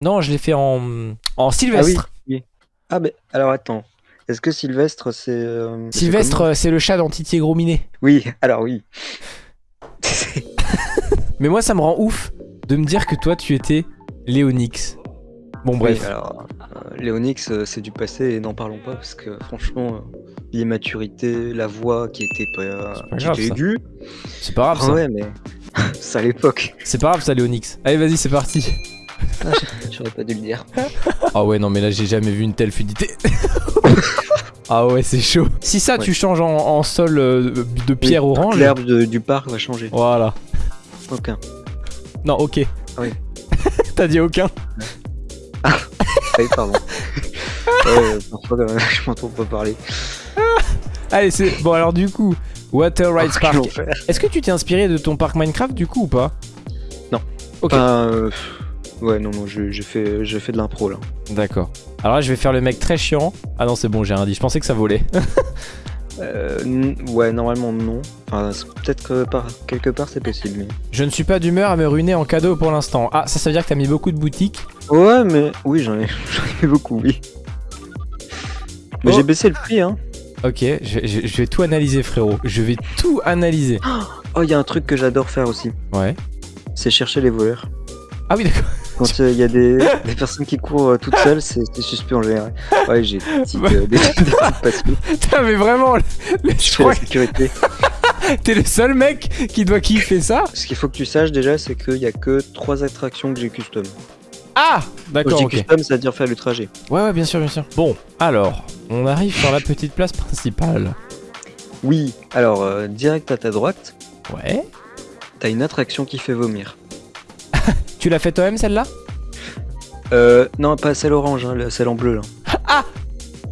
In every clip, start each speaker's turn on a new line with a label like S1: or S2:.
S1: Non, je l'ai fait en, en
S2: Ah oui,
S1: Sylvestre.
S2: Ah, mais alors attends. Est-ce que Sylvestre, c'est. euh, c'est
S1: Sylvestre, c'est le chat d'Antitier Grominet.
S2: Oui, alors oui.
S1: Mais moi, ça me rend ouf de me dire que toi, tu étais Léonix. Bon, bref.
S2: Alors, euh, Léonix, euh, c'est du passé et n'en parlons pas parce que franchement, euh, l'immaturité, la voix qui était pas, qui
S1: grave,
S2: était
S1: ça.
S2: aiguë.
S1: C'est pas grave,
S2: Ah
S1: ça.
S2: ouais, mais c'est à l'époque.
S1: C'est pas grave, ça, Léonix. Allez, vas-y, c'est parti.
S2: J'aurais pas dû le dire.
S1: Ah ouais, non, mais là, j'ai jamais vu une telle fluidité. ah ouais, c'est chaud. Si ça,
S2: Ouais.
S1: tu changes en, en sol euh, de pierre
S2: Oui,
S1: orange.
S2: L'herbe du parc va changer.
S1: Voilà.
S2: Aucun.
S1: Non, ok.
S2: Ah oui.
S1: T'as dit aucun
S2: Ah oui, pardon. ouais, parfois, je m'entends pas parler.
S1: Allez, c'est. Bon, alors, du coup, Water Rides
S2: Oh,
S1: Park. Est-ce que tu t'es inspiré de ton parc Minecraft, du coup, ou pas?
S2: Non.
S1: Ok.
S2: Euh, ouais, non, non, je- j'ai fait, j'ai fait de l'impro là.
S1: D'accord. Alors là, je vais faire le mec très chiant. Ah non, c'est bon, j'ai rien dit. Je pensais que ça volait.
S2: Euh, ouais, normalement non. Enfin, peut-être que par quelque part c'est possible. Mais...
S1: Je ne suis pas d'humeur à me ruiner en cadeau pour l'instant. Ah, ça, ça veut dire que t'as mis beaucoup de boutiques.
S2: Ouais, mais oui, j'en ai, j'en ai beaucoup, oui. Mais
S1: Oh.
S2: j'ai baissé le prix, hein.
S1: Ok, je, je- je vais tout analyser, frérot. Je vais tout analyser.
S2: Oh, il y a un truc que j'adore faire aussi.
S1: Ouais.
S2: C'est chercher les voleurs.
S1: Ah oui, d'accord.
S2: Quand euh, il y a des, des personnes qui courent euh, toutes seules, c'est suspect en général. Ouais, j'ai des petites, euh, des, des petites passions.
S1: Putain, mais vraiment, le- le-
S2: Je
S1: je
S2: fais
S1: crois
S2: la sécurité.
S1: t'es le seul mec qui doit kiffer ça.
S2: Ce qu'il faut que tu saches déjà, c'est qu'il y a que trois attractions que j'ai custom.
S1: Ah D'accord, ok.
S2: custom, c'est-à-dire faire le trajet.
S1: Ouais, ouais, bien sûr, bien sûr. Bon, alors, on arrive sur la petite place principale.
S2: Oui, alors, euh, direct à ta droite,
S1: Ouais.
S2: t'as une attraction qui fait vomir.
S1: Tu l'as fait toi-même, celle-là
S2: Euh, non, pas celle orange, hein, celle en bleu là.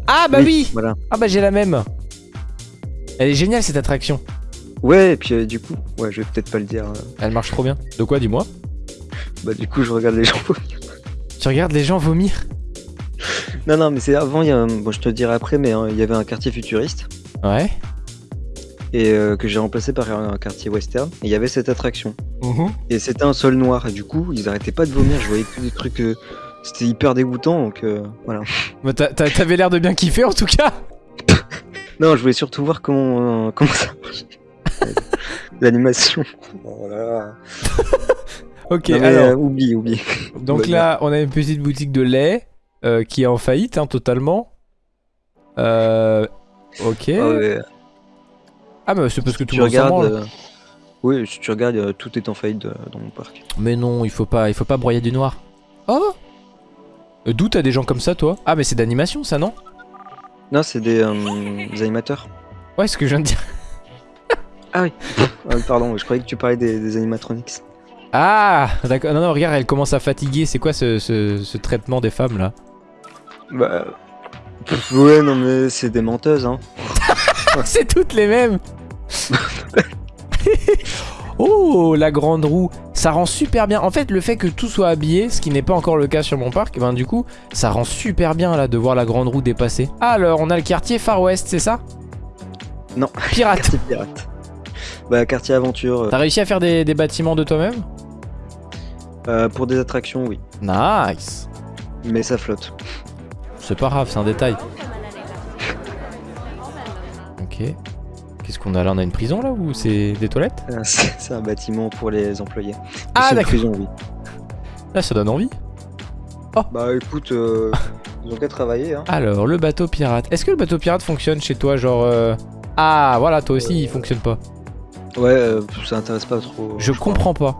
S1: Ah, bah oui,
S2: Voilà.
S1: Ah, bah j'ai la même. Elle est géniale, cette attraction.
S2: Ouais, et puis euh, du coup, ouais, je vais peut-être pas le dire. euh,
S1: Elle marche trop bien. De quoi, dis-moi
S2: bah, du coup, je regarde les gens.
S1: Tu regardes les gens vomir
S2: non, non, mais c'est avant, il y a, un- bon, je te le dirai après, mais euh, il y avait un quartier futuriste
S1: Ouais.
S2: Et euh, que j'ai remplacé par un quartier western. Et il y avait cette attraction. Et c'était un sol noir. Et du coup, ils arrêtaient pas de vomir. Je voyais que des trucs. euh, c'était hyper dégoûtant, donc euh, voilà.
S1: Bah, t'a- t'a- T'avais l'air de bien kiffer en tout cas.
S2: Non, je voulais surtout voir comment, euh, comment ça marchait. L'animation. Voilà.
S1: Ok,
S2: Non, mais,
S1: alors.
S2: euh, oublie, oublie.
S1: Donc là, on a une petite boutique de lait euh, qui est en faillite, hein, totalement. Euh. Ok.
S2: Ah ouais,
S1: Ah, mais c'est parce que tout le monde branle.
S2: euh, Oui, si tu regardes, euh, tout est en faillite euh, dans mon parc.
S1: Mais non, il faut pas, il faut pas broyer du noir. Oh D'où t'as des gens comme ça, toi Ah, mais c'est d'animation, ça, non
S2: Non, c'est des, euh, des animateurs.
S1: Ouais, ce que je viens de dire.
S2: Ah, pardon, je croyais que tu parlais des, des animatronics.
S1: Ah, d'accord. Non, non, regarde, elle commence à fatiguer. C'est quoi ce, ce- ce traitement des femmes, là
S2: Bah. pff, ouais, non, mais c'est des menteuses, hein.
S1: C'est toutes les mêmes Oh, la grande roue, ça rend super bien. En fait, le fait que tout soit habillé, ce qui n'est pas encore le cas sur mon parc, ben du coup, ça rend super bien là de voir la grande roue dépasser. Alors, on a le quartier Far West, c'est ça?
S2: Non.
S1: Pirate.
S2: Bah, quartier aventure. euh,
S1: T'as réussi à faire des, des bâtiments de toi-même?
S2: Euh, pour des attractions, oui.
S1: Nice.
S2: Mais ça flotte.
S1: C'est pas grave, c'est un détail. Ok. Qu'est-ce qu'on a là? On a une prison là ou c'est des toilettes?
S2: Euh, C'est un bâtiment pour les employés.
S1: Ah, d'accord.
S2: prison, oui.
S1: Là, ça donne envie.
S2: Bah, écoute, euh, ils ont qu'à travailler, hein.
S1: Alors, le bateau pirate. Est-ce que le bateau pirate fonctionne chez toi Genre. euh, Ah, voilà, toi aussi, il fonctionne pas.
S2: Ouais, euh, ça intéresse pas trop.
S1: Je comprends pas.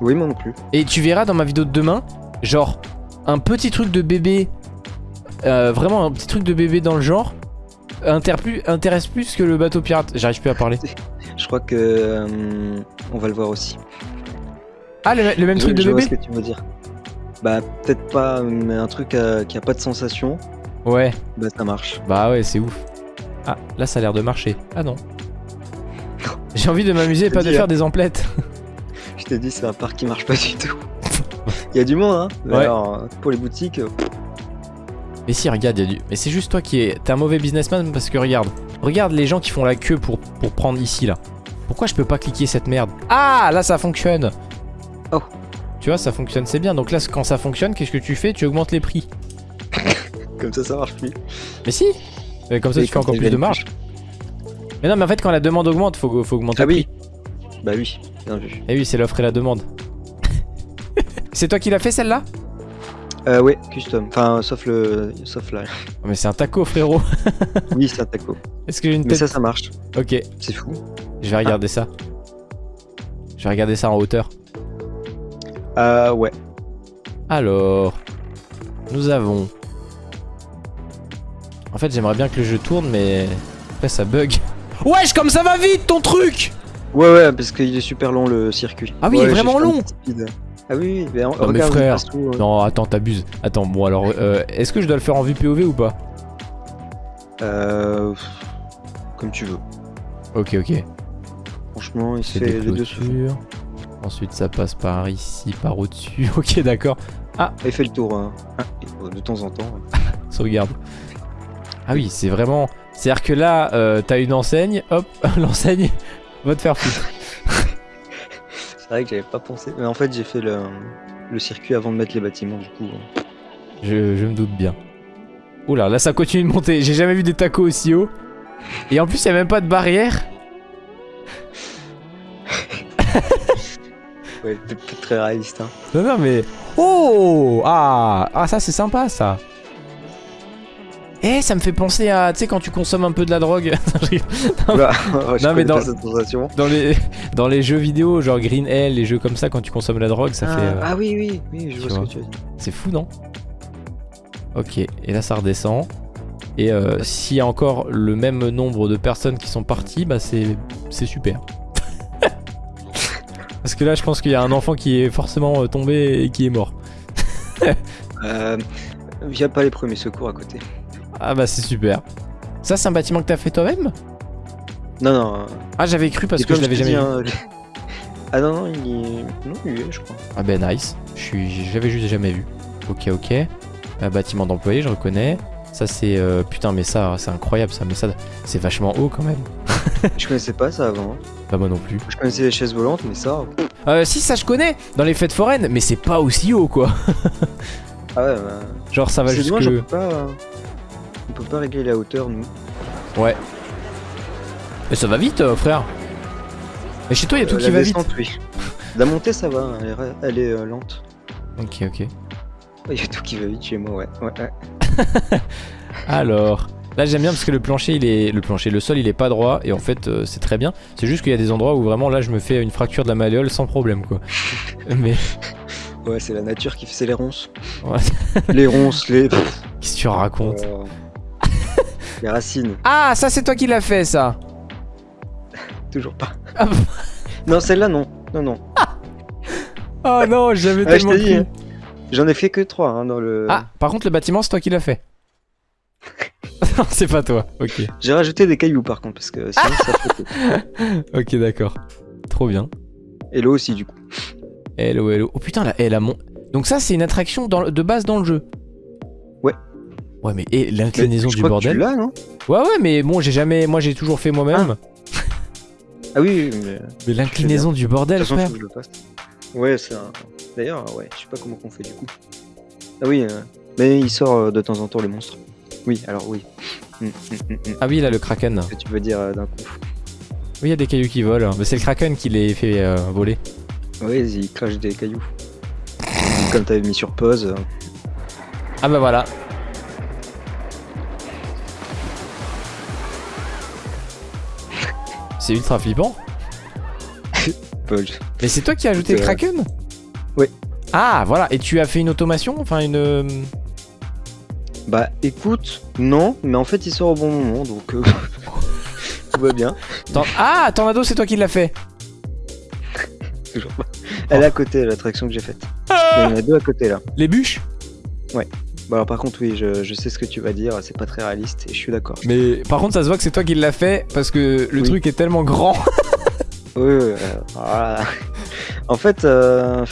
S2: Oui, moi non plus.
S1: Et tu verras dans ma vidéo de demain, genre, un petit truc de bébé. euh, vraiment un petit truc de bébé dans le genre. Intéresse plus que le bateau pirate. J'arrive plus à parler.
S2: Je crois que. euh, on va le voir aussi.
S1: Ah, le, le même
S2: Je-
S1: truc de
S2: je vois
S1: bébé
S2: ce que tu veux dire. Bah, peut-être pas, mais un truc euh, qui a pas de sensation,
S1: Ouais,
S2: bah ça marche.
S1: bah ouais, c'est ouf. Ah, là, ça a l'air de marcher. Ah non. J'ai envie de m'amuser et pas de faire
S2: hein.
S1: des emplettes.
S2: Je t'ai dit, c'est un parc qui marche pas du tout. Il y a du monde, hein.
S1: Ouais.
S2: Alors, pour les boutiques,
S1: Mais si, regarde, il y a du. Mais c'est juste toi qui es. T'es un mauvais businessman parce que regarde. Regarde les gens qui font la queue pour, pour prendre ici là. Pourquoi je peux pas cliquer cette merde? Ah, là ça fonctionne.
S2: Oh.
S1: Tu vois, ça fonctionne, c'est bien. Donc là, quand ça fonctionne, qu'est-ce que tu fais? Tu augmentes les prix.
S2: Comme ça, ça marche plus.
S1: Mais si Mais Comme ça, tu fais encore plus de marge. Mais non, mais en fait, quand la demande augmente, faut, faut augmenter
S2: Ah
S1: le
S2: oui.
S1: prix.
S2: Bah oui, bien vu.
S1: Et oui, c'est l'offre et la demande. c'est toi qui l'as fait celle-là?
S2: Euh, ouais, custom. Enfin, sauf le. Sauf là.
S1: Oh, Mais c'est un taco, frérot.
S2: Oui, c'est un taco.
S1: Est-ce que j'ai une
S2: Mais
S1: tête
S2: ça, ça marche.
S1: Ok,
S2: C'est fou.
S1: je vais regarder ça. Je vais regarder ça en hauteur.
S2: Euh, ouais.
S1: Alors, nous avons. En fait, j'aimerais bien que le jeu tourne, mais après ça bug. Wesh, comme ça va vite ton truc
S2: Ouais, ouais, parce qu'il est super long le circuit.
S1: Ah oui, il est vraiment long.
S2: Ah oui, oui, mais regarde,
S1: frère,
S2: passe tout, euh.
S1: Non, attends, t'abuses. Attends, bon alors, euh, est-ce que je dois le faire en vue POV ou pas
S2: Euh. Comme tu veux.
S1: Ok, ok.
S2: Franchement, il se fait les deux.
S1: Ensuite, ça passe par ici, par au-dessus. Ok, d'accord.
S2: Il fait le tour hein. Ah, de temps en temps.
S1: Sauvegarde. Ah oui, c'est vraiment. C'est-à-dire que là, euh, t'as une enseigne, hop, l'enseigne va te faire foutre.
S2: C'est vrai que j'avais pas pensé. Mais en fait, j'ai fait le, le circuit avant de mettre les bâtiments, du coup.
S1: Je, je me doute bien. Oula, là ça continue de monter. J'ai jamais vu des tacos aussi haut. Et en plus, il a même pas de barrière.
S2: Ouais, très réaliste. Hein.
S1: Non, non, mais. Oh Ah Ah, ça c'est sympa ça. Eh, ça me fait penser à. Tu sais, quand tu consommes un peu de la drogue. Je Non, mais dans-
S2: pas cette sensation.
S1: dans, les, dans les jeux vidéo, genre Green Hell, les jeux comme ça, quand tu consommes la drogue, ça
S2: ah,
S1: fait. euh,
S2: ah oui, oui, oui, je vois ce que tu as dit.
S1: C'est fou, non? Ok, et là ça redescend. Et euh, s'il y a encore le même nombre de personnes qui sont parties, bah c'est c'est super. Parce que là, je pense qu'il y a un enfant qui est forcément euh, tombé et qui est mort.
S2: Euh, il a pas les premiers secours à côté.
S1: Ah bah c'est super. Ça, c'est un bâtiment que t'as fait toi-même?
S2: Non, non.
S1: Ah, j'avais cru parce que je l'avais jamais vu.
S2: hein, Ah non, non, il est. Non, il est, je crois.
S1: Ah ben nice. Je suis, j'avais juste jamais vu. Ok, ok. Euh, bâtiment d'employés, je reconnais. Ça c'est euh, putain, mais ça, c'est incroyable ça. Mais ça, c'est vachement haut quand même.
S2: Je connaissais pas ça avant.
S1: Pas moi non plus.
S2: Je connaissais les chaises volantes, mais ça.
S1: Euh, si ça je connais dans les fêtes foraines, mais c'est pas aussi haut quoi.
S2: Ah ouais, bah.
S1: Genre ça va jusque.
S2: pas. On peut pas régler la hauteur, nous.
S1: Ouais. Mais ça va vite, euh, frère. Mais chez toi, il y a tout
S2: Euh,
S1: qui
S2: la
S1: va vite.
S2: oui. La montée, ça va, hein, elle est, ra- elle est euh, lente.
S1: Ok, ok.
S2: Il y a tout qui va vite chez moi, ouais. ouais, ouais.
S1: Alors, là j'aime bien parce que le plancher, il est, le plancher, le sol, il est pas droit et en fait euh, c'est très bien. C'est juste qu'il y a des endroits où vraiment là je me fais une fracture de la malléole sans problème quoi. Mais
S2: Ouais, c'est la nature qui fait les ronces.
S1: Ouais.
S2: les ronces, les.
S1: qu'est-ce que tu racontes?
S2: Euh, les racines,
S1: Ah, ça c'est toi qui l'as fait ça.
S2: toujours pas.
S1: Ah
S2: non, celle-là, non. Non, non.
S1: Oh non, j'avais
S2: Ouais, je
S1: tellement
S2: hein. J'en ai fait que trois hein, dans le.
S1: Ah, par contre le bâtiment, c'est toi qui l'as fait. non, c'est pas toi. Ok.
S2: J'ai rajouté des cailloux par contre, parce que sinon ça fait.
S1: Ok, d'accord. Trop bien.
S2: Et l'eau aussi, du coup.
S1: Hello, hello. Oh putain, là, elle a mon. Donc ça, c'est une attraction dans le- de base dans le jeu.
S2: Ouais.
S1: Mais et l'inclinaison du
S2: crois que tu
S1: bordel.
S2: l'as, non
S1: Ouais, ouais, mais bon, j'ai jamais. Moi, j'ai toujours fait moi-même.
S2: Ah oui, oui, mais.
S1: Mais l'inclinaison du
S2: De
S1: bordel,
S2: toute façon,
S1: frère.
S2: je le. Ouais, c'est un. D'ailleurs, ouais, je sais pas comment qu'on fait du coup. Ah oui, euh, mais il sort euh, de temps en temps le monstre. Oui, alors oui. Hum, hum, hum.
S1: Ah oui, là, le kraken.
S2: Ce que tu veux dire euh, d'un coup.
S1: Oui, il y a des cailloux qui volent. Mais c'est le kraken qui les fait voler.
S2: Ouais, il crache des cailloux. Comme t'avais mis sur pause. euh,
S1: Ah bah voilà. C'est ultra flippant. Mais c'est toi qui as ajouté le kraken
S2: oui.
S1: Ah, voilà. Et tu as fait une automation Enfin, une. euh,
S2: Bah écoute, non, mais en fait il sort au bon moment donc euh, tout va bien.
S1: Tor- Ah, Tornado, c'est toi qui l'as fait.
S2: Toujours pas. Elle est à côté l'attraction que j'ai faite. Il y en a deux à côté là.
S1: Les bûches?
S2: Bah alors par contre oui, je, je sais ce que tu vas dire, c'est pas très réaliste et je suis d'accord.
S1: Mais par contre, ça se voit que c'est toi qui l'as fait parce que le
S2: Oui.
S1: truc est tellement grand.
S2: Oui, oui, euh, voilà. En fait, euh,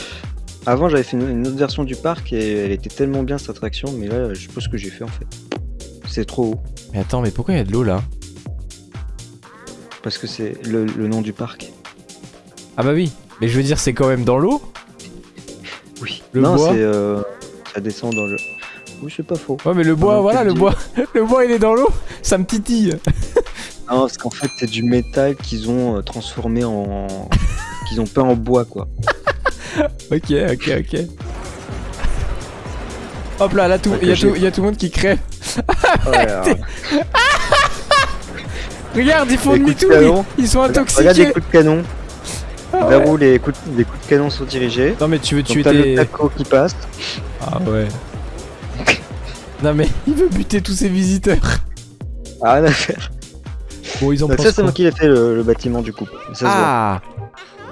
S2: avant j'avais fait une, une autre version du parc et elle était tellement bien cette attraction, mais là je sais pas ce que j'ai fait en fait. C'est trop haut
S1: Mais attends, mais pourquoi il y a de l'eau là?
S2: Parce que c'est le, le nom du parc.
S1: Ah bah oui. Mais je veux dire, c'est quand même dans l'eau? Le
S2: non,
S1: bois?
S2: c'est. Euh, ça descend dans le. Oui, c'est pas faux.
S1: Ouais, mais le bois,
S2: Dans
S1: voilà, le bois. le bois, il est dans l'eau. Ça me titille.
S2: Non, parce qu'en fait, c'est du métal qu'ils ont euh, transformé en. qu'ils ont peint en bois, quoi.
S1: Ok, ok, ok. Hop là, là, tout, il y, a
S2: j'ai-
S1: tout- il y a tout le monde qui crève.
S2: Ouais, alors,
S1: Regarde, ils font demi-tour.
S2: de
S1: Ils,
S2: canon.
S1: ils sont
S2: Regarde les
S1: intoxiqués.
S2: coups de canon.
S1: Ah
S2: Vers
S1: ouais.
S2: où les coups, de, les coups de canon sont dirigés.
S1: Non, mais tu veux tuer
S2: t'as le taco qui passe.
S1: Ah ouais. Non, mais il veut buter tous ses visiteurs.
S2: Ah, rien à faire.
S1: Bon, ils pensent
S2: ça, c'est moi qui l'ai fait le, le bâtiment du coup. Ça se voit.
S1: Ah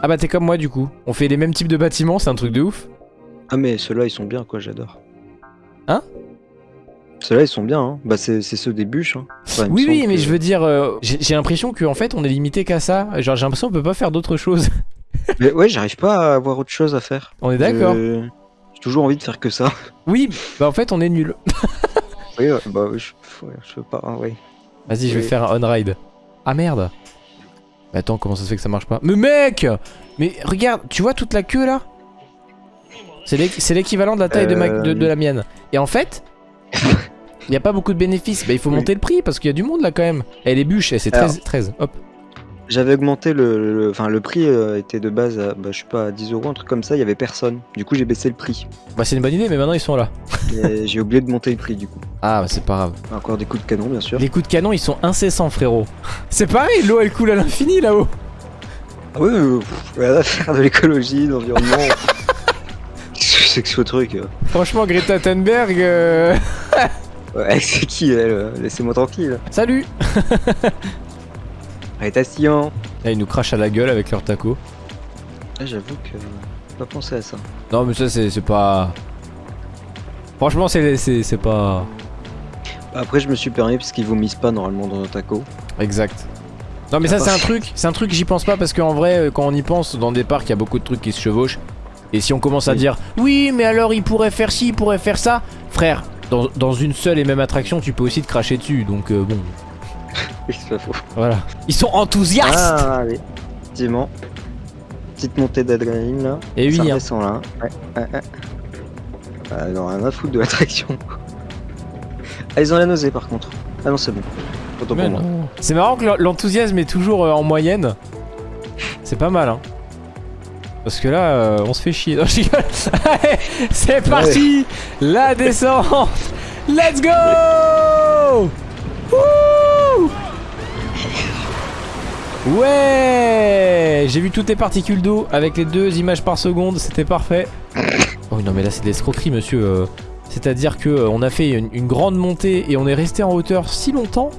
S1: Ah bah t'es comme moi du coup. On fait les mêmes types de bâtiments, c'est un truc de ouf.
S2: Ah, mais ceux-là, ils sont bien, quoi, j'adore.
S1: Hein?
S2: Ceux-là, ils sont bien, hein. Bah, c'est ceux des bûches, hein. Enfin,
S1: Oui oui mais
S2: que-
S1: je veux dire, euh, j'ai l'impression qu'en fait on est limité qu'à ça. Genre j'ai l'impression qu'on peut pas faire d'autres choses.
S2: Mais ouais, j'arrive pas à avoir autre chose à faire.
S1: on est d'accord
S2: Je- toujours envie de faire que ça.
S1: Oui, bah en fait on est nul.
S2: Oui, ouais, bah oui, je, je veux pas, hein, ouais.
S1: Vas-y je vais
S2: Oui.
S1: faire un on-ride. Ah merde Mais attends comment ça se fait que ça marche pas? Mais mec Mais regarde, tu vois toute la queue là? C'est l'équ- c'est l'équivalent de la taille de, ma- de- de la mienne. Et en fait, il y a pas beaucoup de bénéfices. Bah il faut
S2: Oui.
S1: monter le prix parce qu'il y a du monde là quand même. Et les bûches, et c'est
S2: Alors.
S1: 13, 13. Hop.
S2: J'avais augmenté le. le- Enfin, le, prix euh, était de base à, bah, je sais pas, à 10 euros, un truc comme ça, il y avait personne. Du coup, j'ai baissé le prix.
S1: Bah c'est une bonne idée mais maintenant ils sont là.
S2: Et j'ai oublié de monter le prix, du coup.
S1: Ah bah c'est pas grave.
S2: Encore des coups de canon, bien sûr.
S1: Les coups de canon ils sont incessants frérot. C'est pareil, l'eau elle coule à l'infini là-haut.
S2: Ah oui, euh, pff, rien à faire de l'écologie, de l'environnement. Qu'est-ce que c'est que ce truc euh
S1: Franchement Greta Thunberg... euh,
S2: Ouais, c'est qui elle euh, Laissez-moi tranquille.
S1: Salut
S2: Arrêtation.
S1: Là ils nous crachent à la gueule avec leur taco.
S2: Ah, j'avoue que. j'ai pas pensé à ça.
S1: Non mais ça c'est c'est pas... Franchement c'est c'est- c'est pas...
S2: Après, je me suis permis parce qu'ils vomissent pas normalement dans un taco.
S1: Exact. Non mais ça c'est un truc, c'est un truc j'y pense pas parce qu'en vrai euh, quand on y pense dans des parcs il y a beaucoup de trucs qui se chevauchent et si on commence à
S2: Oui.
S1: dire oui mais alors il pourrait faire ci, il pourrait faire ça, frère dans, dans une seule et même attraction tu peux aussi te cracher dessus donc euh, bon
S2: Oui, c'est pas faux.
S1: voilà. Ils sont enthousiastes
S2: Ah, allez. Effectivement. Petite montée d'adrénaline là.
S1: Et oui
S2: ça
S1: hein.
S2: là. Ouais, ouais, ouais. Ah, non, rien à foutre de l'attraction. ah, ils ont la nausée par contre. Ah non, c'est bon.
S1: C'est marrant que l'enthousiasme est toujours euh, en moyenne. C'est pas mal, hein. Parce que là, euh, on se fait chier. Non, je rigole. Allez, C'est parti La descente Let's go Ouais J'ai vu toutes les particules d'eau avec les deux images par seconde, c'était parfait. Oh non mais là c'est de l'escroquerie monsieur. euh. C'est-à-dire que euh, on a fait une, une grande montée et on est resté en hauteur si longtemps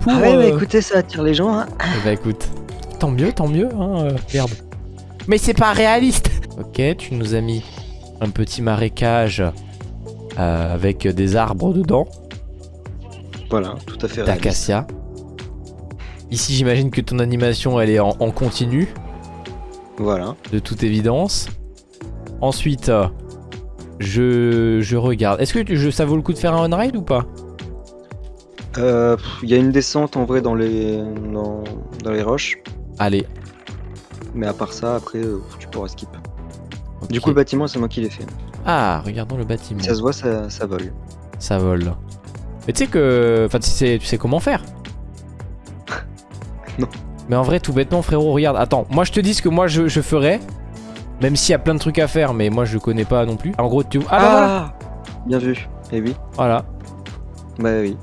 S1: pour...
S2: Ah ouais, mais
S1: euh,
S2: écoutez, ça attire les gens. Hein.
S1: bah écoute, tant mieux, tant mieux, hein, euh, merde. Mais c'est pas réaliste Ok, tu nous as mis un petit marécage euh, avec des arbres dedans,
S2: Voilà, tout à fait. réaliste.
S1: d'acacia. Ici j'imagine que ton animation elle est en, en continu,
S2: Voilà.
S1: de toute évidence. Ensuite, euh, je, je regarde. Est-ce que tu- je, ça vaut le coup de faire un on-ride ou pas?
S2: Euh, Il y a une descente en vrai dans les, dans, dans les roches.
S1: Allez.
S2: Mais à part ça, après, euh, tu pourras skip. Du coup, le bâtiment, c'est moi qui l'ai fait.
S1: Ah, regardons le bâtiment.
S2: Ça se voit, ça, ça vole.
S1: Ça vole. Mais tu sais que. Enfin, tu sais, tu sais comment faire. Mais en vrai, tout bêtement, frérot, regarde. Attends, moi je te dis ce que moi je, je ferais. Même s'il y a plein de trucs à faire, mais moi je connais pas non plus. En gros, tu. Ah, bah voilà
S2: Bien vu. Et oui.
S1: Voilà.
S2: Bah oui.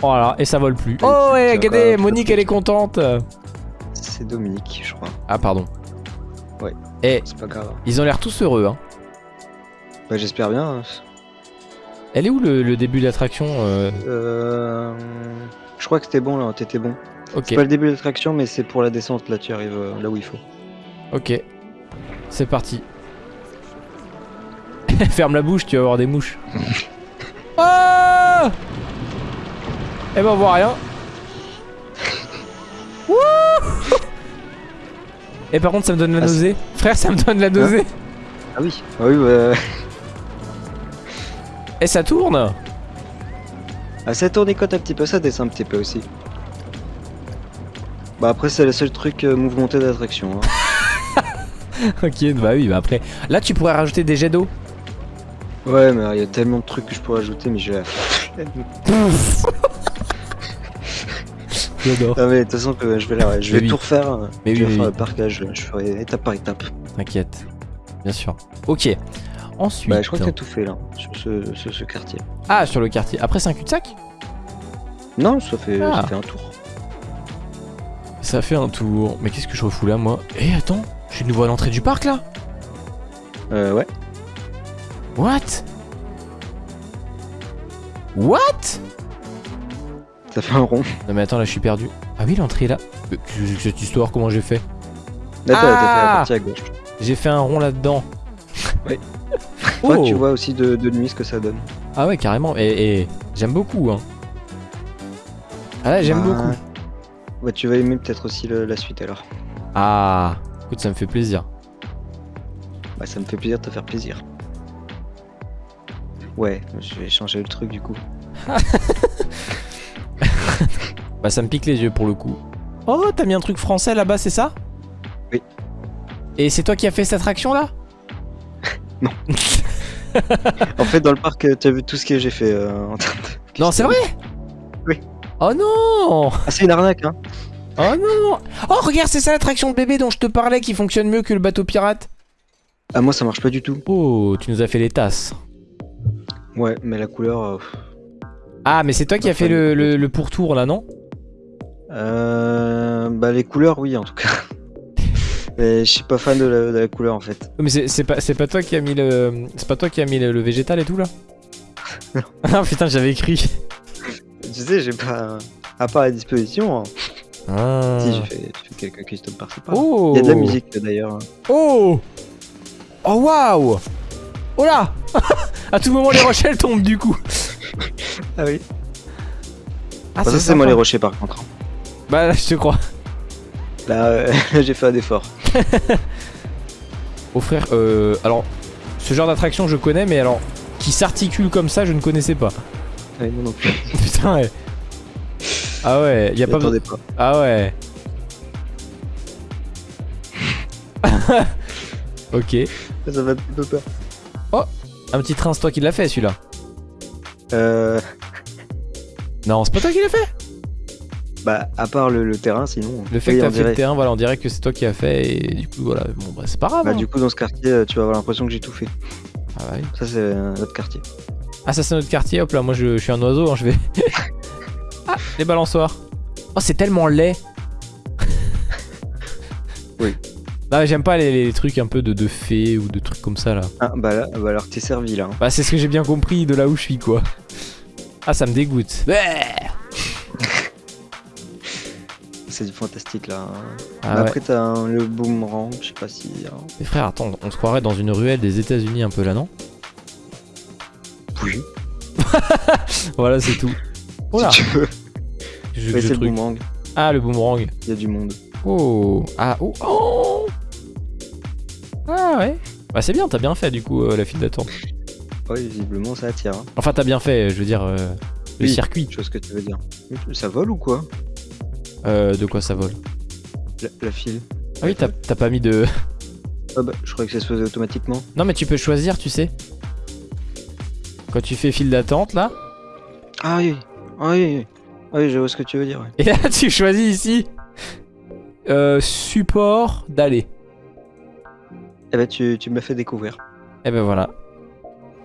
S1: Voilà, et ça vole plus. Oh, ouais, regardez,
S2: encore-
S1: Monique elle est contente.
S2: C'est Dominique, je crois.
S1: Ah, pardon.
S2: Ouais.
S1: Et
S2: C'est pas grave.
S1: ils ont l'air tous heureux, hein.
S2: Bah j'espère bien. hein.
S1: Elle est où le, le début de l'attraction euh,
S2: Euh... Je crois que c'était bon là, t'étais bon.
S1: Ok,
S2: C'est pas le début de l'attraction, mais c'est pour la descente. Là, tu arrives euh, là où il faut.
S1: ok. C'est parti. Ferme la bouche, tu vas avoir des mouches. oh Eh ben on voit rien. Wouh Et par contre ça me donne la
S2: Ah,
S1: nausée. Frère ça me donne la nausée.
S2: Ah oui. Ah oui. Bah...
S1: Et ça tourne
S2: Ah, ça tournicote un petit peu, ça descend un petit peu aussi. Bah après, c'est le seul truc euh, mouvementé d'attraction. hein.
S1: ok, bah oui, bah après. Là, tu pourrais rajouter des jets d'eau.
S2: Ouais, mais il y a tellement de trucs que je pourrais ajouter, mais j'ai la.
S1: J'adore.
S2: Non, mais de toute façon, que je vais, la- je vais
S1: oui.
S2: tout refaire. hein.
S1: Mais
S2: je vais
S1: oui,
S2: faire
S1: oui.
S2: le parcage, je ferai étape par étape.
S1: T'inquiète. Bien sûr. Ok. Ensuite.
S2: Bah, je crois que t'as tout fait là, sur ce, ce, ce quartier.
S1: Ah, sur le quartier. Après, c'est un cul-de-sac?
S2: Non, ça fait,
S1: Ah.
S2: ça fait un tour.
S1: Ça fait un tour. Mais qu'est-ce que je refous là, moi? Eh, attends. Je suis de nouveau à l'entrée du parc là
S2: Euh, ouais.
S1: What? What?
S2: Ça fait un rond.
S1: Non, mais attends, là, je suis perdu. Ah oui, l'entrée est là. Euh, Cette histoire, comment j'ai fait?
S2: Là, fait
S1: Ah
S2: la partie à gauche.
S1: J'ai fait un rond là-dedans.
S2: Ouais. Toi,
S1: Oh
S2: tu vois aussi de, de nuit ce que ça donne.
S1: Ah ouais, carrément. Et, et j'aime beaucoup, hein. Ah là, j'aime
S2: Bah,
S1: beaucoup.
S2: Ouais, tu vas aimer peut-être aussi le- la suite alors.
S1: Ah, écoute, ça me fait plaisir.
S2: Bah, ça me fait plaisir de te faire plaisir. Ouais, je vais changer le truc du coup.
S1: Bah, ça me pique les yeux pour le coup. Oh, t'as mis un truc français là-bas, c'est ça?
S2: Oui.
S1: Et c'est toi qui as fait cette attraction là?
S2: En fait, dans le parc, euh, tu as vu tout ce que j'ai fait euh, en termes de.
S1: Non, c'est vrai?
S2: Oui.
S1: Oh non
S2: Ah, c'est une arnaque, hein
S1: Oh non Oh, regarde, c'est ça l'attraction de bébé dont je te parlais qui fonctionne mieux que le bateau pirate.
S2: Ah, moi, ça marche pas du tout.
S1: Oh, tu nous as fait les tasses.
S2: Ouais, mais la couleur. euh.
S1: Ah, mais c'est toi qui as fait le, le- le pourtour là, non?
S2: Euh, bah, les couleurs, oui, en tout cas. Mais je suis pas fan de la, de la couleur en fait.
S1: Mais c'est pas, c'est pas toi qui a mis le. C'est pas toi qui a mis le, le végétal et tout là? Ah putain, j'avais écrit.
S2: Tu sais, j'ai pas. À part à disposition. hein.
S1: Ah.
S2: Si, j'ai fait, j'ai fait quelques custom par-ci par
S1: Oh
S2: Il y a de la musique d'ailleurs.
S1: Oh Oh waouh Oh là À tout moment les rochelles tombent du coup.
S2: Ah oui.
S1: Ah
S2: ça, c'est moi les rochers par contre. hein.
S1: Bah là je te crois.
S2: Là, euh, j'ai fait un effort.
S1: Oh frère, euh, alors ce genre d'attraction je connais mais alors qui s'articule comme ça je ne connaissais pas.
S2: Ouais, moi non plus.
S1: Putain ouais. Ah ouais, y a pas
S2: pas.
S1: Ah ouais. ok.
S2: Ça m'a un petit peu peur.
S1: Un petit train, c'est toi qui l'as fait celui-là.
S2: Euh,
S1: Non, c'est pas toi qui l'as fait.
S2: bah, à part le, le terrain, sinon.
S1: Le fait
S2: oui,
S1: que t'as fait le terrain, voilà, on dirait que c'est toi qui as fait et du coup voilà, bon bah c'est pas grave.
S2: Bah,
S1: hein.
S2: du coup, dans ce quartier, euh, tu vas avoir l'impression que j'ai tout fait.
S1: Ah, ouais.
S2: Ça, c'est un autre quartier.
S1: Ah, ça c'est notre quartier, hop là, moi je, je suis un oiseau, hein, je vais. ah, les balançoires. Oh, c'est tellement laid.
S2: Oui.
S1: Non, mais j'aime pas les, les trucs un peu de, de fées ou de trucs comme ça là.
S2: Ah, bah là, bah alors t'es servi là. hein.
S1: Bah, c'est ce que j'ai bien compris de là où je suis quoi. Ah, ça me dégoûte. Bah
S2: C'est du fantastique là. hein.
S1: Ah ouais.
S2: Après, t'as le boomerang, je sais pas si. hein.
S1: Mais frère, attends, on se croirait dans une ruelle des États-Unis un peu là, non? Voilà, c'est tout.
S2: Si tu veux.
S1: je
S2: Ouais, le
S1: truc.
S2: boomerang.
S1: Ah, le boomerang.
S2: Il y a du monde.
S1: Oh Ah, oh Oh Ah ouais Bah c'est bien, t'as bien fait du coup euh, la file d'attente.
S2: Ouais, visiblement, ça attire. hein.
S1: Enfin, t'as bien fait, je veux dire, euh, le
S2: Oui.
S1: circuit.
S2: Je vois ce que tu veux dire. Ça vole ou quoi?
S1: Euh, de quoi ça vole?
S2: La, la file
S1: Ah oui, t'as t'as pas mis de...
S2: Ah bah, je croyais que ça se faisait automatiquement.
S1: Non, mais tu peux choisir, tu sais. Quand tu fais file d'attente, là,
S2: Ah oui, ah oui, oui. Ah oui, je vois ce que tu veux dire. ouais.
S1: et là, tu choisis ici... Euh, support d'aller.
S2: Eh bah, tu, tu m'as fait découvrir.
S1: Et ben voilà.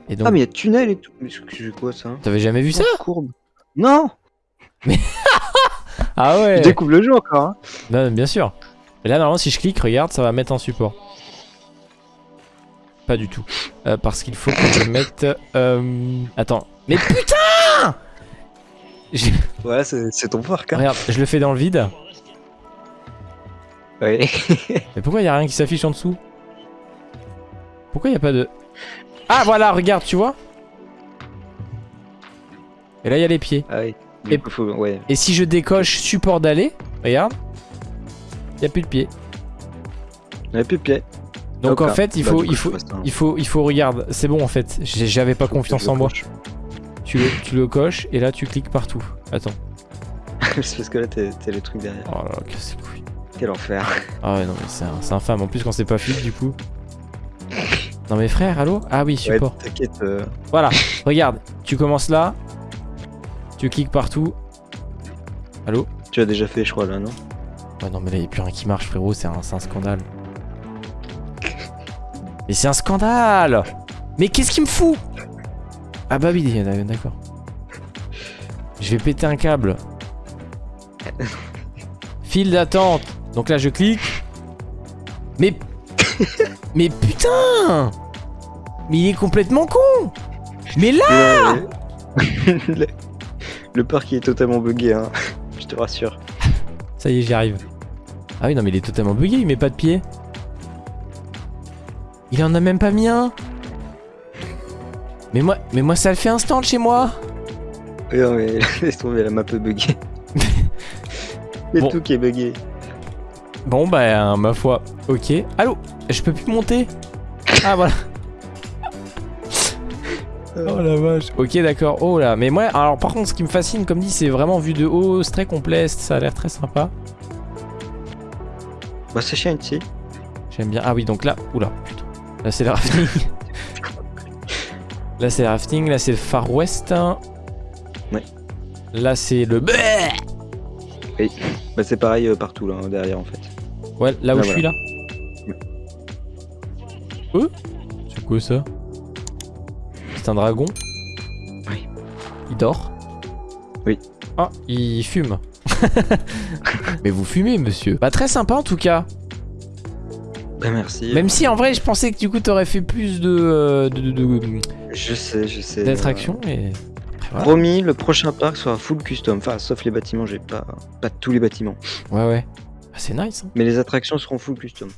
S1: Et donc,
S2: Ah, mais il y a tunnel et tout. Mais c'est quoi ça
S1: t'avais jamais vu ça
S2: Courbe. Non
S1: Ah
S2: Je
S1: ouais
S2: découvre le jeu encore. Hein.
S1: Non, bien sûr. Et là, normalement, si je clique, regarde, ça va mettre en support. Pas du tout. Euh, parce qu'il faut que je mette... euh, Attends. Mais putain
S2: Voilà, c'est ton parc. Hein.
S1: Regarde, je le fais dans le vide.
S2: Ouais.
S1: Mais pourquoi il a rien qui s'affiche en dessous? Pourquoi il y a pas de... Ah, voilà, regarde, tu vois? Et là, il y a les pieds.
S2: ah oui.
S1: Et-
S2: coup, faut... Ouais.
S1: Et si je décoche support d'aller, regarde, il y a plus de pieds.
S2: Il n'y a plus de pied.
S1: Donc en fait, il
S2: Bah,
S1: faut, il faut,
S2: passe un-
S1: il faut, il faut, regarde, c'est bon en fait. J'avais pas confiance en moi. Tu le, tu le coches et là tu cliques partout. Attends.
S2: c'est parce que là, t'es t'es le truc derrière.
S1: Oh là là, casse.
S2: Quel enfer.
S1: Ah ouais, non, mais c'est infâme. En plus, quand c'est pas fluide, du coup. Non, mais frère, allô? Ah oui,
S2: Ouais,
S1: support.
S2: t'inquiète. euh,
S1: Voilà, regarde. Tu commences là. Tu cliques partout. Allô?
S2: Tu as déjà fait, je crois, là, non?
S1: Ouais, non, mais là, il a plus rien qui marche, frérot. C'est un, c'est un scandale. Mais c'est un scandale Mais qu'est-ce qu'il me fout? Ah bah oui, d'accord. Je vais péter un câble. File d'attente. Donc là, je clique. Mais... Mais putain Mais il est complètement con Mais là
S2: le... le parc il est totalement bugué, hein. Je te rassure.
S1: Ça y est, j'y arrive. Ah oui, non, mais il est totalement bugué, il met pas de pied. Il en a même pas mis un. Mais moi, mais moi ça le fait instant chez moi.
S2: Non, mais laisse tomber, la map est buggée. C'est
S1: Bon.
S2: tout qui est bugué.
S1: Bon bah, ma foi, ok. Allô Je peux plus monter Ah voilà. Oh la vache. Ok d'accord. Oh là. Mais moi, alors par contre, ce qui me fascine, comme dit, c'est vraiment vu de haut, c'est très complet, ça a l'air très sympa.
S2: Bah, c'est chiant ici.
S1: J'aime bien. Ah oui, donc là, oula, putain. Là c'est le rafting. là c'est le rafting, là c'est le Far West.
S2: Ouais.
S1: Là c'est le.
S2: Bah, c'est pareil euh, partout, là, derrière, en fait.
S1: Ouais, là où
S2: Là,
S1: je suis là. Euh C'est quoi ça? C'est un dragon
S2: Oui.
S1: Il dort
S2: Oui.
S1: Ah, il fume. Mais vous fumez, monsieur. Bah, très sympa en tout cas.
S2: Bah, merci.
S1: Même si en vrai, je pensais que du coup, t'aurais fait plus de. euh, de- de- de-
S2: Je sais, je sais.
S1: d'attractions. Et...
S2: euh,
S1: Voilà.
S2: Promis, le prochain parc sera full custom. Enfin, sauf les bâtiments, j'ai pas, pas tous les bâtiments.
S1: Ouais, ouais. Ah, c'est nice. hein.
S2: Mais les attractions seront full custom.